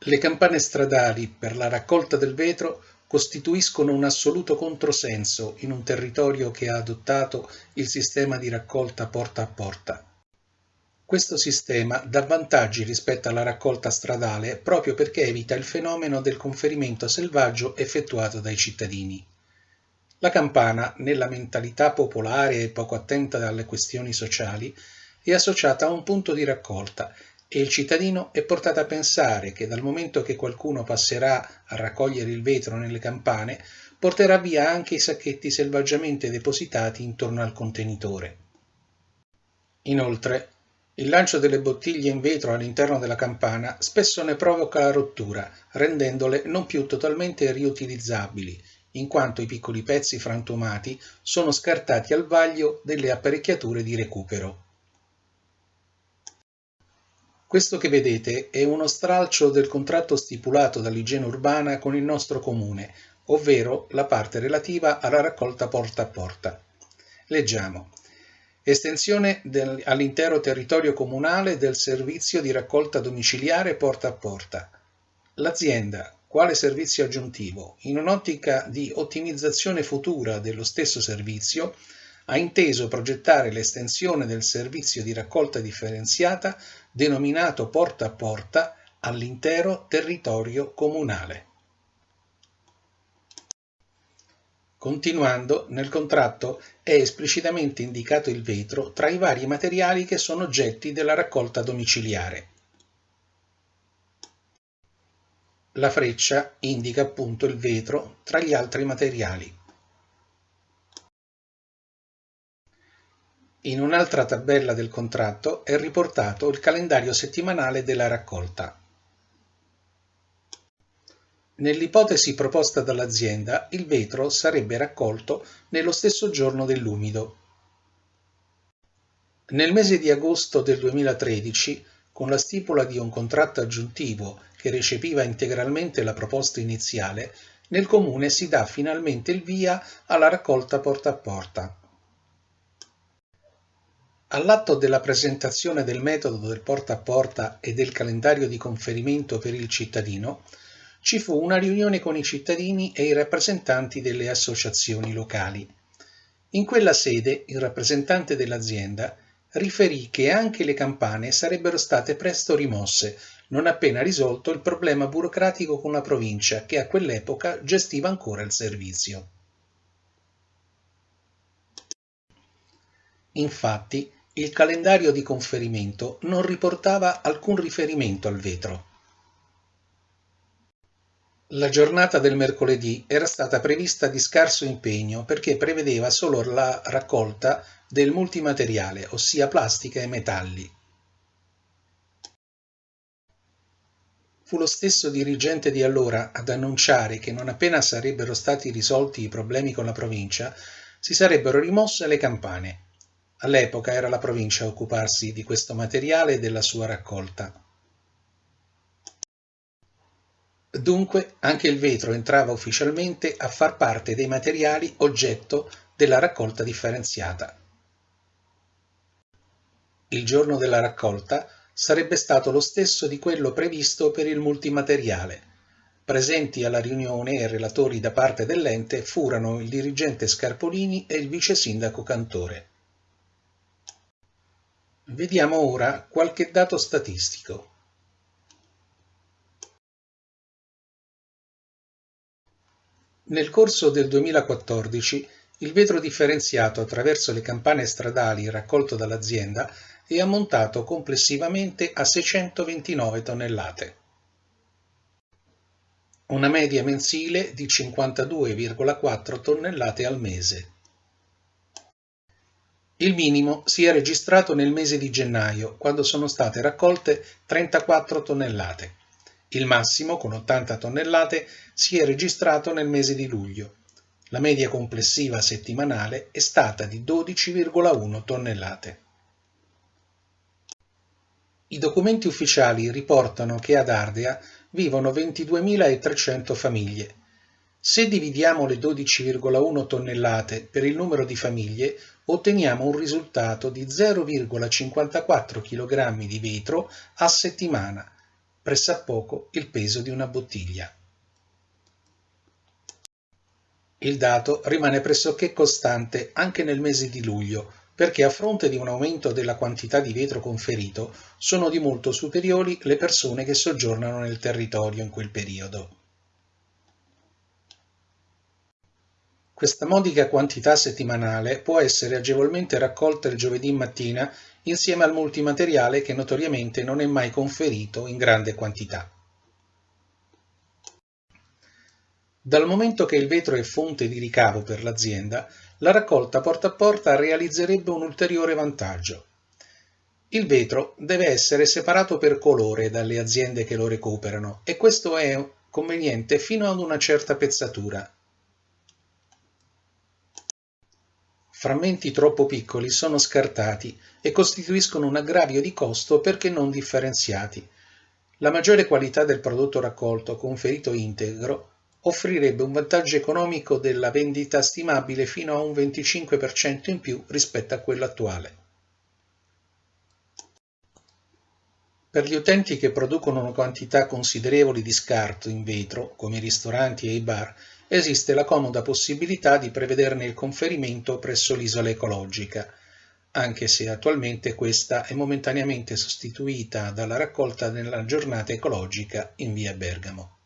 Le campane stradali per la raccolta del vetro costituiscono un assoluto controsenso in un territorio che ha adottato il sistema di raccolta porta a porta. Questo sistema dà vantaggi rispetto alla raccolta stradale proprio perché evita il fenomeno del conferimento selvaggio effettuato dai cittadini. La campana, nella mentalità popolare e poco attenta alle questioni sociali, è associata a un punto di raccolta e il cittadino è portato a pensare che dal momento che qualcuno passerà a raccogliere il vetro nelle campane, porterà via anche i sacchetti selvaggiamente depositati intorno al contenitore. Inoltre, il lancio delle bottiglie in vetro all'interno della campana spesso ne provoca la rottura, rendendole non più totalmente riutilizzabili, in quanto i piccoli pezzi frantumati sono scartati al vaglio delle apparecchiature di recupero. Questo che vedete è uno stralcio del contratto stipulato dall'igiene urbana con il nostro comune, ovvero la parte relativa alla raccolta porta a porta. Leggiamo. Estensione all'intero territorio comunale del servizio di raccolta domiciliare porta a porta. L'azienda, quale servizio aggiuntivo, in un'ottica di ottimizzazione futura dello stesso servizio, ha inteso progettare l'estensione del servizio di raccolta differenziata denominato porta a porta all'intero territorio comunale. Continuando, nel contratto è esplicitamente indicato il vetro tra i vari materiali che sono oggetti della raccolta domiciliare. La freccia indica appunto il vetro tra gli altri materiali. In un'altra tabella del contratto è riportato il calendario settimanale della raccolta. Nell'ipotesi proposta dall'azienda, il vetro sarebbe raccolto nello stesso giorno dell'umido. Nel mese di agosto del 2013, con la stipula di un contratto aggiuntivo che recepiva integralmente la proposta iniziale, nel comune si dà finalmente il via alla raccolta porta a porta. All'atto della presentazione del metodo del porta a porta e del calendario di conferimento per il cittadino, ci fu una riunione con i cittadini e i rappresentanti delle associazioni locali. In quella sede il rappresentante dell'azienda riferì che anche le campane sarebbero state presto rimosse, non appena risolto il problema burocratico con la provincia che a quell'epoca gestiva ancora il servizio. Infatti, il calendario di conferimento non riportava alcun riferimento al vetro. La giornata del mercoledì era stata prevista di scarso impegno perché prevedeva solo la raccolta del multimateriale, ossia plastica e metalli. Fu lo stesso dirigente di allora ad annunciare che non appena sarebbero stati risolti i problemi con la provincia, si sarebbero rimosse le campane. All'epoca era la provincia a occuparsi di questo materiale e della sua raccolta. Dunque anche il vetro entrava ufficialmente a far parte dei materiali oggetto della raccolta differenziata. Il giorno della raccolta sarebbe stato lo stesso di quello previsto per il multimateriale. Presenti alla riunione e relatori da parte dell'ente furono il dirigente Scarpolini e il vice sindaco Cantore. Vediamo ora qualche dato statistico. Nel corso del 2014 il vetro differenziato attraverso le campane stradali raccolto dall'azienda è ammontato complessivamente a 629 tonnellate. Una media mensile di 52,4 tonnellate al mese. Il minimo si è registrato nel mese di gennaio, quando sono state raccolte 34 tonnellate. Il massimo, con 80 tonnellate, si è registrato nel mese di luglio. La media complessiva settimanale è stata di 12,1 tonnellate. I documenti ufficiali riportano che ad Ardea vivono 22.300 famiglie, se dividiamo le 12,1 tonnellate per il numero di famiglie, otteniamo un risultato di 0,54 kg di vetro a settimana, pressappoco il peso di una bottiglia. Il dato rimane pressoché costante anche nel mese di luglio, perché a fronte di un aumento della quantità di vetro conferito, sono di molto superiori le persone che soggiornano nel territorio in quel periodo. Questa modica quantità settimanale può essere agevolmente raccolta il giovedì mattina insieme al multimateriale che notoriamente non è mai conferito in grande quantità. Dal momento che il vetro è fonte di ricavo per l'azienda, la raccolta porta a porta realizzerebbe un ulteriore vantaggio. Il vetro deve essere separato per colore dalle aziende che lo recuperano e questo è conveniente fino ad una certa pezzatura, Frammenti troppo piccoli sono scartati e costituiscono un aggravio di costo perché non differenziati. La maggiore qualità del prodotto raccolto conferito integro offrirebbe un vantaggio economico della vendita stimabile fino a un 25% in più rispetto a quello attuale. Per gli utenti che producono quantità considerevoli di scarto in vetro, come i ristoranti e i bar, esiste la comoda possibilità di prevederne il conferimento presso l'isola ecologica, anche se attualmente questa è momentaneamente sostituita dalla raccolta nella giornata ecologica in via Bergamo.